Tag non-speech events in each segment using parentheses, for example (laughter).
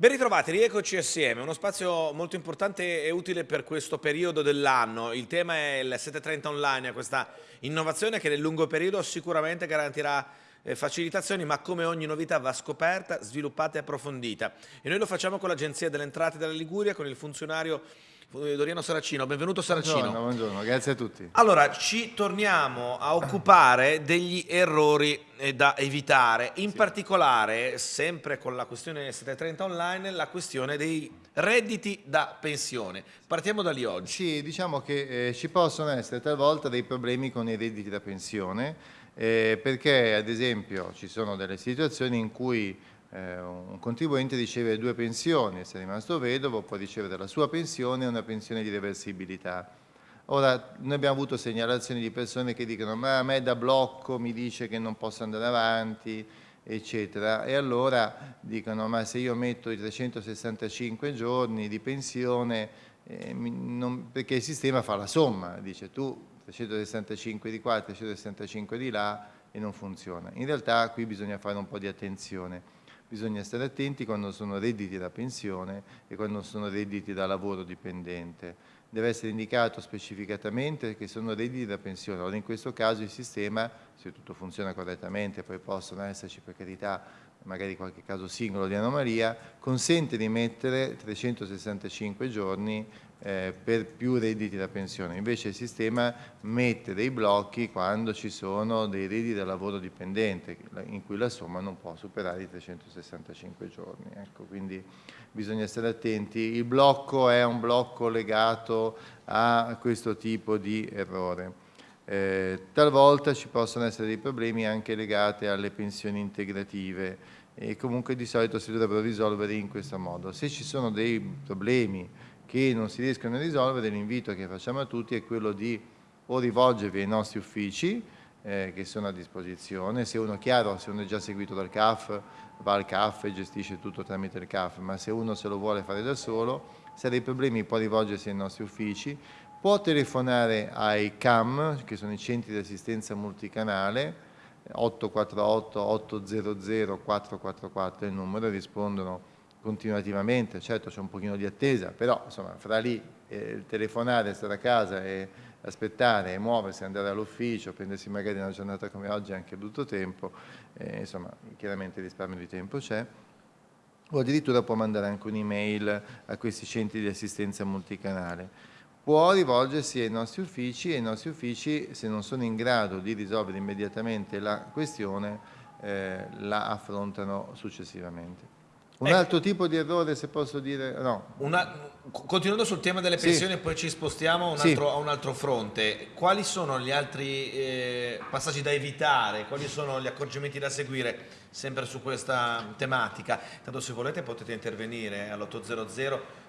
Ben ritrovati, rieccoci assieme, uno spazio molto importante e utile per questo periodo dell'anno. Il tema è il 730 online, questa innovazione che nel lungo periodo sicuramente garantirà eh, facilitazioni, ma come ogni novità va scoperta, sviluppata e approfondita. E noi lo facciamo con l'Agenzia delle Entrate della Liguria, con il funzionario Doriano Saracino. Benvenuto Saracino. Buongiorno, buongiorno, grazie a tutti. Allora, ci torniamo a occupare degli errori eh, da evitare, in sì. particolare, sempre con la questione 730 online, la questione dei redditi da pensione. Partiamo da lì oggi. Sì, diciamo che eh, ci possono essere talvolta dei problemi con i redditi da pensione, eh, perché ad esempio ci sono delle situazioni in cui eh, un contribuente riceve due pensioni, se è rimasto vedovo può ricevere la sua pensione e una pensione di reversibilità. Ora, noi abbiamo avuto segnalazioni di persone che dicono ma a me da blocco mi dice che non posso andare avanti, eccetera, e allora dicono ma se io metto i 365 giorni di pensione, eh, non, perché il sistema fa la somma, dice tu 365 di qua, 365 di là e non funziona. In realtà qui bisogna fare un po' di attenzione bisogna stare attenti quando sono redditi da pensione e quando sono redditi da lavoro dipendente. Deve essere indicato specificatamente che sono redditi da pensione. Ora in questo caso il sistema, se tutto funziona correttamente, poi possono esserci per carità magari qualche caso singolo di anomalia, consente di mettere 365 giorni eh, per più redditi da pensione. Invece il sistema mette dei blocchi quando ci sono dei redditi da lavoro dipendente, in cui la somma non può superare i 365 giorni. Ecco, quindi bisogna stare attenti. Il blocco è un blocco legato a questo tipo di errore. Eh, talvolta ci possono essere dei problemi anche legati alle pensioni integrative e comunque di solito si dovrebbero risolvere in questo modo. Se ci sono dei problemi che non si riescono a risolvere, l'invito che facciamo a tutti è quello di o rivolgervi ai nostri uffici eh, che sono a disposizione, se uno, chiaro, se uno è già seguito dal CAF, va al CAF e gestisce tutto tramite il CAF, ma se uno se lo vuole fare da solo, se ha dei problemi può rivolgersi ai nostri uffici, può telefonare ai CAM, che sono i centri di assistenza multicanale, 848 800 444 è il numero, rispondono continuativamente, certo c'è un pochino di attesa, però insomma fra lì eh, telefonare, stare a casa e aspettare e muoversi, andare all'ufficio, prendersi magari una giornata come oggi anche brutto tempo, eh, insomma chiaramente il risparmio di tempo c'è, o addirittura può mandare anche un'email a questi centri di assistenza multicanale. Può rivolgersi ai nostri uffici e i nostri uffici, se non sono in grado di risolvere immediatamente la questione, eh, la affrontano successivamente. Un ecco. altro tipo di errore, se posso dire, no. Una, continuando sul tema delle pensioni, sì. poi ci spostiamo a un, altro, sì. a un, altro, fronte. Quali sono gli altri eh, passaggi da evitare? Quali sono gli accorgimenti da seguire sempre su questa tematica? Tanto se volete potete intervenire all'800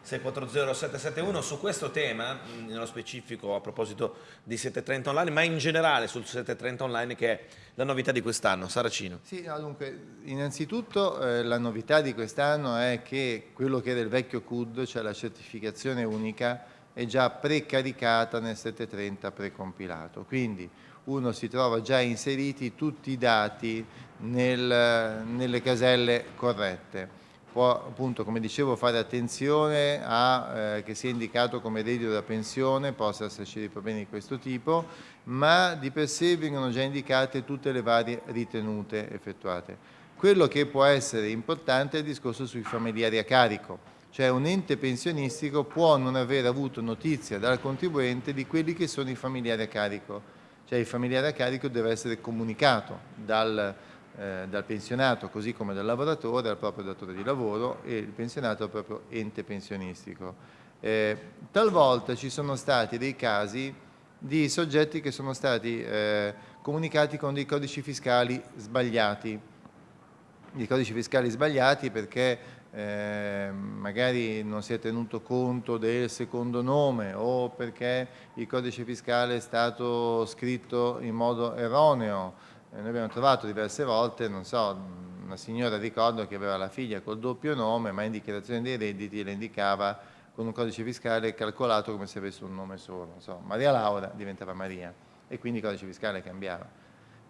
640 771 su questo tema, nello specifico a proposito di 730 online, ma in generale sul 730 online che è la novità di quest'anno. Saracino. Sì, no, dunque, innanzitutto eh, la novità di quest'anno è che quello che era il vecchio CUD, cioè la certificazione unica, è già precaricata nel 730 precompilato. Quindi uno si trova già inseriti tutti i dati nel, nelle caselle corrette può appunto come dicevo fare attenzione a eh, che sia indicato come reddito da pensione, possa esserci dei problemi di questo tipo, ma di per sé vengono già indicate tutte le varie ritenute effettuate. Quello che può essere importante è il discorso sui familiari a carico, cioè un ente pensionistico può non aver avuto notizia dal contribuente di quelli che sono i familiari a carico, cioè il familiare a carico deve essere comunicato dal eh, dal pensionato così come dal lavoratore al proprio datore di lavoro e il pensionato al proprio ente pensionistico. Eh, talvolta ci sono stati dei casi di soggetti che sono stati eh, comunicati con dei codici fiscali sbagliati, dei codici fiscali sbagliati perché eh, magari non si è tenuto conto del secondo nome o perché il codice fiscale è stato scritto in modo erroneo noi abbiamo trovato diverse volte, non so, una signora ricordo che aveva la figlia col doppio nome, ma in dichiarazione dei redditi le indicava con un codice fiscale calcolato come se avesse un nome solo, so, Maria Laura diventava Maria e quindi il codice fiscale cambiava.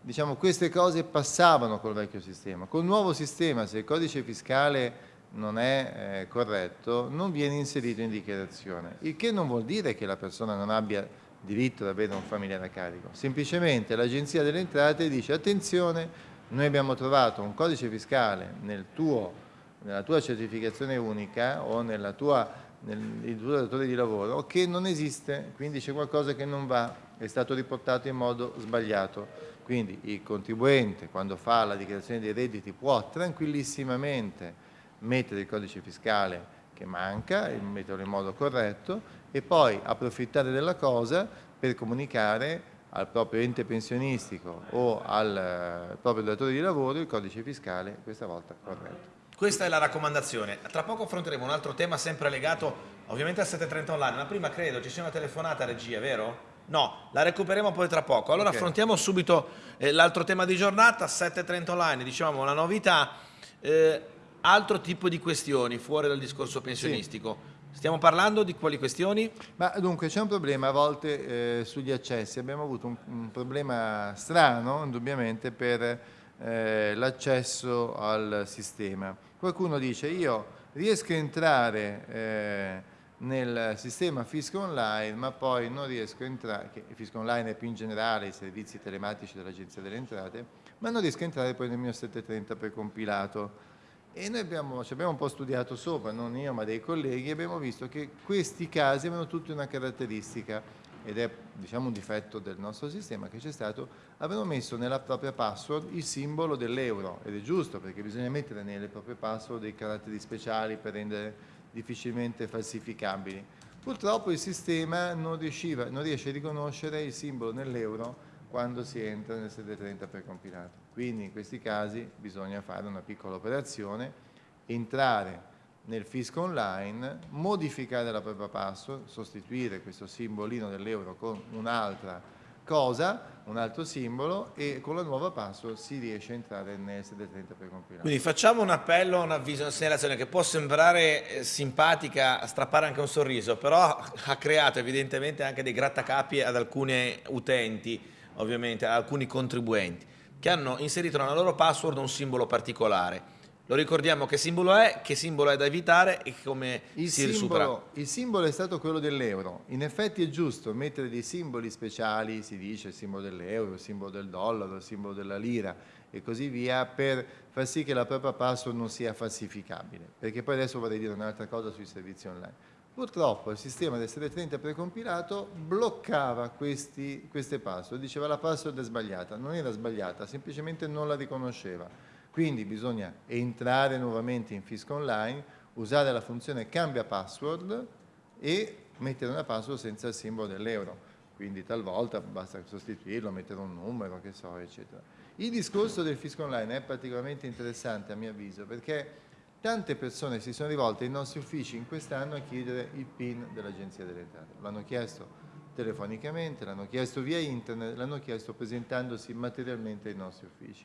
Diciamo queste cose passavano col vecchio sistema. Col nuovo sistema, se il codice fiscale non è eh, corretto, non viene inserito in dichiarazione, il che non vuol dire che la persona non abbia diritto ad avere un familiare a carico, semplicemente l'Agenzia delle Entrate dice attenzione, noi abbiamo trovato un codice fiscale nel tuo, nella tua certificazione unica o nella tua, nel tuo datore di lavoro che non esiste, quindi c'è qualcosa che non va, è stato riportato in modo sbagliato. Quindi il contribuente quando fa la dichiarazione dei redditi può tranquillissimamente mettere il codice fiscale che manca, metterlo in modo corretto e poi approfittare della cosa per comunicare al proprio ente pensionistico o al eh, proprio datore di lavoro il codice fiscale questa volta corretto. Questa è la raccomandazione. Tra poco affronteremo un altro tema sempre legato ovviamente al 730 online, ma prima credo ci sia una telefonata regia, vero? No, la recuperiamo poi tra poco. Allora okay. affrontiamo subito eh, l'altro tema di giornata, 730 online, diciamo una novità. Eh, altro tipo di questioni fuori dal discorso pensionistico. Sì. Stiamo parlando di quali questioni? Ma dunque c'è un problema a volte eh, sugli accessi, abbiamo avuto un, un problema strano indubbiamente per eh, l'accesso al sistema. Qualcuno dice io riesco a entrare eh, nel sistema Fisco Online ma poi non riesco a entrare, che Fisco Online è più in generale i servizi telematici dell'Agenzia delle Entrate, ma non riesco a entrare poi nel mio 730 precompilato e noi abbiamo, ci abbiamo un po' studiato sopra, non io ma dei colleghi, e abbiamo visto che questi casi avevano tutti una caratteristica, ed è diciamo, un difetto del nostro sistema che c'è stato, avevano messo nella propria password il simbolo dell'euro, ed è giusto perché bisogna mettere nelle proprie password dei caratteri speciali per rendere difficilmente falsificabili. Purtroppo il sistema non, riusciva, non riesce a riconoscere il simbolo nell'euro quando si entra nel 730 precompilato. Quindi in questi casi bisogna fare una piccola operazione, entrare nel fisco online, modificare la propria password, sostituire questo simbolino dell'euro con un'altra cosa, un altro simbolo e con la nuova password si riesce a entrare nel 730 precompilato. Quindi facciamo un appello, un avviso, una segnalazione che può sembrare eh, simpatica, strappare anche un sorriso, però ha creato evidentemente anche dei grattacapi ad alcuni utenti ovviamente a alcuni contribuenti che hanno inserito nella loro password un simbolo particolare. Lo ricordiamo che simbolo è, che simbolo è da evitare e come il si simbolo, Il simbolo è stato quello dell'euro. In effetti è giusto mettere dei simboli speciali, si dice il simbolo dell'euro, il simbolo del dollaro, il simbolo della lira e così via, per far sì che la propria password non sia falsificabile. Perché poi adesso vorrei dire un'altra cosa sui servizi online. Purtroppo il sistema del 730 precompilato bloccava questi, queste password, diceva la password è sbagliata, non era sbagliata, semplicemente non la riconosceva. Quindi bisogna entrare nuovamente in Fisco Online, usare la funzione cambia password e mettere una password senza il simbolo dell'euro. Quindi talvolta basta sostituirlo, mettere un numero, che so, eccetera. Il discorso del Fisco Online è particolarmente interessante a mio avviso perché Tante persone si sono rivolte ai nostri uffici in quest'anno a chiedere il PIN dell'Agenzia delle Entrate. L'hanno chiesto telefonicamente, l'hanno chiesto via internet, l'hanno chiesto presentandosi materialmente ai nostri uffici.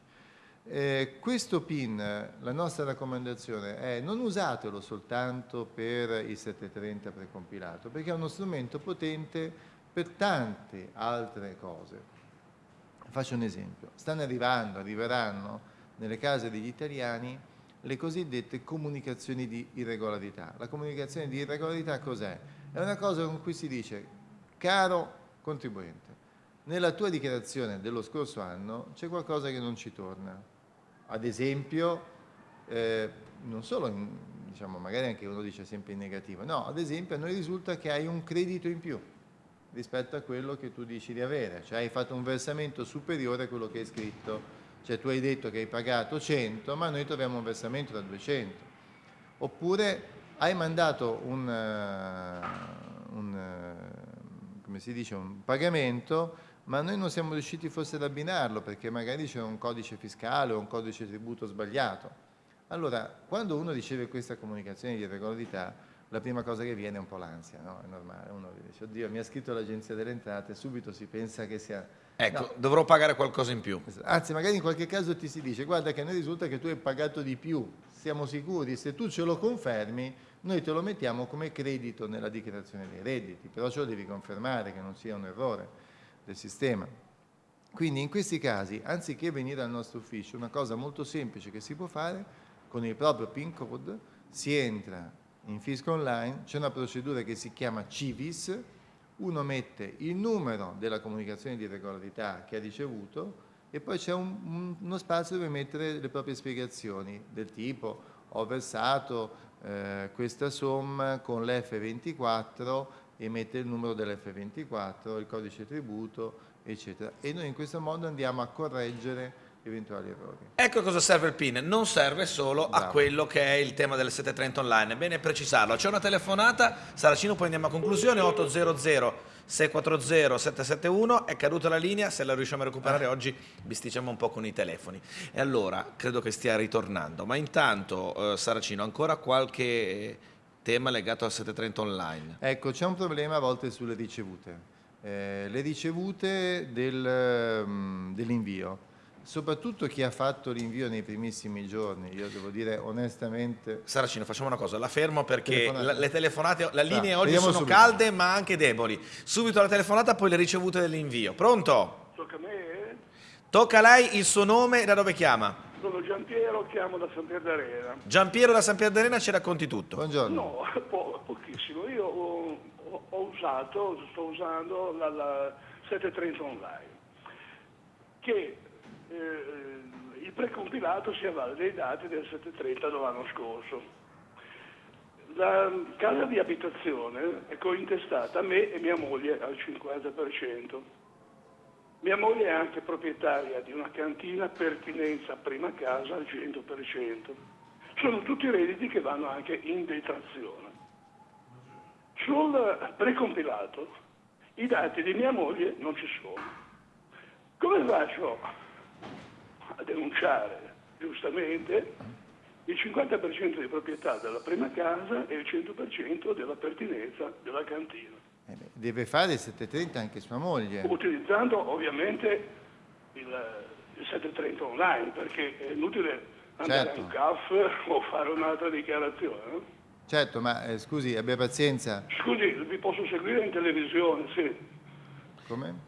Eh, questo PIN, la nostra raccomandazione è non usatelo soltanto per il 730 precompilato, perché è uno strumento potente per tante altre cose. Faccio un esempio, stanno arrivando, arriveranno nelle case degli italiani le cosiddette comunicazioni di irregolarità. La comunicazione di irregolarità cos'è? È una cosa con cui si dice, caro contribuente, nella tua dichiarazione dello scorso anno c'è qualcosa che non ci torna. Ad esempio, eh, non solo, in, diciamo, magari anche uno dice sempre in negativo, no, ad esempio a noi risulta che hai un credito in più rispetto a quello che tu dici di avere, cioè hai fatto un versamento superiore a quello che hai scritto cioè tu hai detto che hai pagato 100 ma noi troviamo un versamento da 200 oppure hai mandato un, uh, un, uh, dice, un pagamento ma noi non siamo riusciti forse ad abbinarlo perché magari c'è un codice fiscale o un codice tributo sbagliato allora quando uno riceve questa comunicazione di irregolarità la prima cosa che viene è un po' l'ansia, no? È normale, uno dice, oddio, mi ha scritto l'agenzia delle entrate, subito si pensa che sia Ecco, no. dovrò pagare qualcosa in più. Anzi, magari in qualche caso ti si dice, guarda che a noi risulta che tu hai pagato di più, siamo sicuri, se tu ce lo confermi, noi te lo mettiamo come credito nella dichiarazione dei redditi, però ce lo devi confermare che non sia un errore del sistema. Quindi in questi casi, anziché venire al nostro ufficio, una cosa molto semplice che si può fare con il proprio PIN code, si entra in fisco online, c'è una procedura che si chiama CIVIS, uno mette il numero della comunicazione di regolarità che ha ricevuto e poi c'è un, un, uno spazio dove mettere le proprie spiegazioni del tipo ho versato eh, questa somma con l'F24 e mette il numero dell'F24, il codice tributo, eccetera. E noi in questo modo andiamo a correggere eventuali errori. Ecco cosa serve il PIN, non serve solo Bravo. a quello che è il tema delle 730 online, è bene precisarlo. C'è una telefonata, Saracino, poi andiamo a conclusione, 800 640 771, è caduta la linea, se la riusciamo a recuperare ah. oggi bisticciamo un po' con i telefoni. E allora, credo che stia ritornando, ma intanto eh, Saracino, ancora qualche tema legato al 730 online? Ecco, c'è un problema a volte sulle ricevute. Eh, le ricevute del, um, dell'invio soprattutto chi ha fatto l'invio nei primissimi giorni, io devo dire onestamente... Saracino, facciamo una cosa, la fermo perché telefonate. le telefonate, le linee ah, oggi sono subito. calde ma anche deboli. Subito la telefonata, poi le ricevute dell'invio. Pronto? Tocca a me? Tocca a lei il suo nome e da dove chiama? Sono Giampiero, chiamo da San Pier d'Arena. Giampiero da San Pier d'Arena ci racconti tutto. Buongiorno. No, (laughs) po pochissimo. Io ho, ho, usato, sto usando la, la 730 online, che eh, il precompilato si avvale dei dati del 730 dell'anno scorso. La casa di abitazione è cointestata a me e mia moglie al 50%. Mia moglie è anche proprietaria di una cantina pertinenza prima casa al 100%. Sono tutti redditi che vanno anche in detrazione. Sul precompilato i dati di mia moglie non ci sono. Come faccio a denunciare giustamente il 50% di proprietà della prima casa e il 100% della pertinenza della cantina. Eh deve fare il 730 anche sua moglie. Utilizzando ovviamente il, il 730 online, perché è inutile andare certo. a un CAF (laughs) o fare un'altra dichiarazione. Certo, ma eh, scusi, abbia pazienza. Scusi, vi posso seguire in televisione, sì.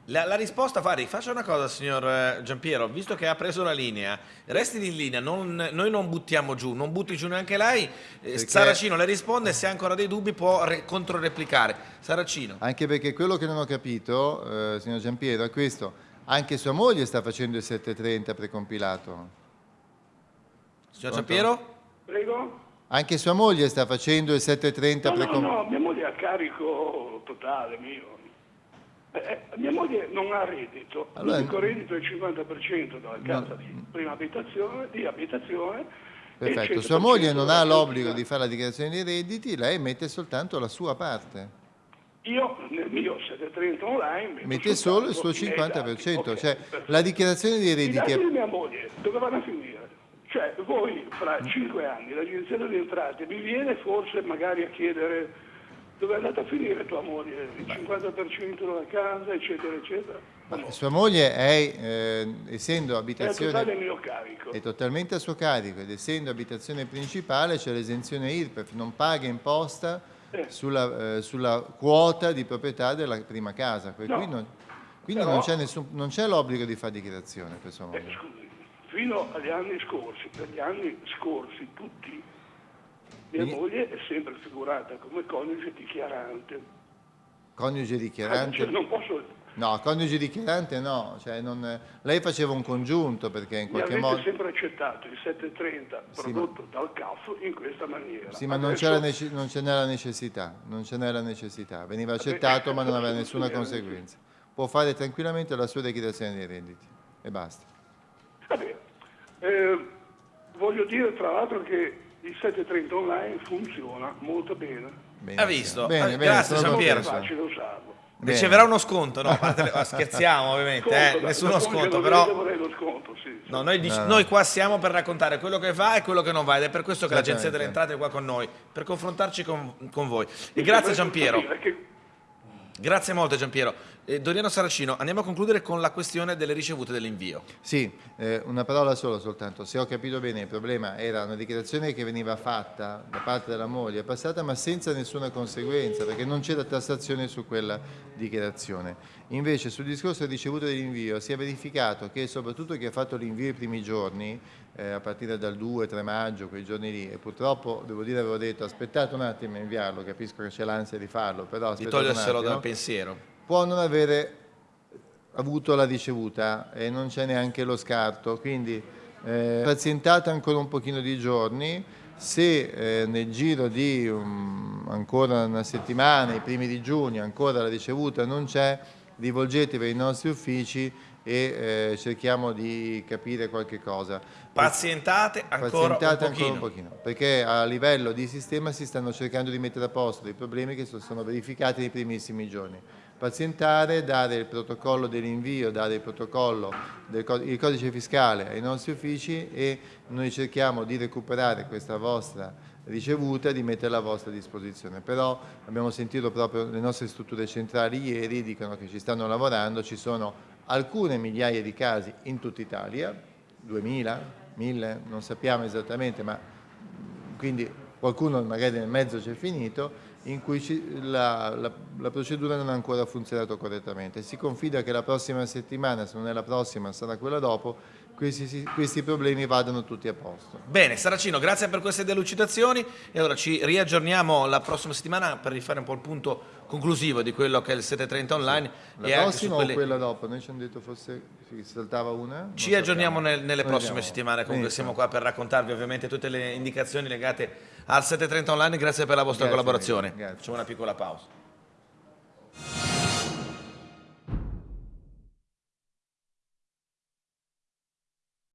La, la, risposta, Fari, faccia una cosa signor eh, Giampiero, visto che ha preso la linea, resti in linea, non, noi non buttiamo giù, non butti giù neanche lei, eh, perché... Saracino le risponde, se ha ancora dei dubbi può controreplicare. Saracino. Anche perché quello che non ho capito, eh, signor Giampiero, è questo, anche sua moglie sta facendo il 730 precompilato. Signor Giampiero? Prego? Anche sua moglie sta facendo il 730 no, precompilato? No, no, mia moglie è a carico totale mio. Eh, eh, mia moglie non ha reddito, allora, l'unico reddito è il 50% della casa no, di prima abitazione, di abitazione Perfetto, sua moglie non ha l'obbligo di fare la dichiarazione dei redditi, lei mette soltanto la sua parte. Io nel mio 730 online mette solo il suo 50%, okay, cioè perfetto. la dichiarazione dei redditi... I dati di mia moglie dove vanno a finire? Cioè voi fra 5 anni l'agenzia delle entrate vi viene forse magari a chiedere dove è andata a finire tua moglie? Il 50% della casa, eccetera, eccetera. No. Sua moglie è, eh, essendo abitazione... È, mio carico. è totalmente a suo carico ed essendo abitazione principale c'è l'esenzione IRPEF, non paga imposta eh. sulla, eh, sulla, quota di proprietà della prima casa. No. cui non, quindi Però, non c'è l'obbligo di fare dichiarazione per sua moglie. Eh, scusi, fino agli anni scorsi, per gli anni scorsi tutti mia e... moglie è sempre figurata come coniuge dichiarante. Coniuge dichiarante? Cioè, non posso... No, coniuge dichiarante no, cioè non... lei faceva un congiunto perché in qualche modo... Mi sempre accettato il 730 prodotto sì, ma... dal CAF in questa maniera. Sì, ma Adesso... non ce n'era necessità, non ce n'era necessità, veniva accettato ma non aveva nessuna conseguenza. Può fare tranquillamente la sua dichiarazione dei redditi e basta. Vabbè, eh, voglio dire tra l'altro che il 730 online funziona molto bene. bene ha visto? Bene, eh, bene, Grazie Giampiero. È facile usarlo. Riceverà uno sconto, no? scherziamo ovviamente, sconto, eh? nessuno sconto, però... Sconto, sì, sì. No, noi, no, noi, qua siamo per raccontare quello che va e quello che non va ed è per questo che l'Agenzia delle Entrate è qua con noi, per confrontarci con, con voi. E grazie Giampiero. Grazie molto Giampiero. Eh, Doriano Saracino, andiamo a concludere con la questione delle ricevute dell'invio. Sì, eh, una parola sola soltanto. Se ho capito bene, il problema era una dichiarazione che veniva fatta da parte della moglie passata, ma senza nessuna conseguenza, perché non c'era tassazione su quella dichiarazione. Invece sul discorso del ricevuto dell'invio si è verificato che soprattutto chi ha fatto l'invio i primi giorni, eh, a partire dal 2-3 maggio, quei giorni lì, e purtroppo devo dire avevo detto aspettate un attimo a inviarlo, capisco che c'è l'ansia di farlo, però di toglierselo dal pensiero può non avere avuto la ricevuta e non c'è neanche lo scarto, quindi eh, pazientate ancora un pochino di giorni, se eh, nel giro di um, ancora una settimana, i primi di giugno, ancora la ricevuta non c'è, rivolgetevi ai nostri uffici e eh, cerchiamo di capire qualche cosa. Pazientate ancora, Pazientate un, ancora un pochino, perché a livello di sistema si stanno cercando di mettere a posto dei problemi che sono verificati nei primissimi giorni pazientare, dare il protocollo dell'invio, dare il protocollo del il codice fiscale ai nostri uffici e noi cerchiamo di recuperare questa vostra ricevuta e di metterla a vostra disposizione. Però abbiamo sentito proprio le nostre strutture centrali ieri, dicono che ci stanno lavorando, ci sono alcune migliaia di casi in tutta Italia, 2000, 1000, non sappiamo esattamente, ma quindi qualcuno magari nel mezzo c'è finito, in cui ci, la, la, la, procedura non ha ancora funzionato correttamente. Si confida che la prossima settimana, se non è la prossima, sarà quella dopo, questi, questi, problemi vadano tutti a posto. Bene, Saracino, grazie per queste delucidazioni e allora ci riaggiorniamo la prossima settimana per rifare un po' il punto conclusivo di quello che è il 730 online. Sì. La prossima quelle... o quella dopo? Noi ci hanno detto forse si saltava una? Ci aggiorniamo nel, nelle Noi prossime andiamo. settimane, comunque siamo qua per raccontarvi ovviamente tutte le indicazioni legate al 730 online, grazie per la vostra grazie collaborazione. Facciamo una piccola pausa.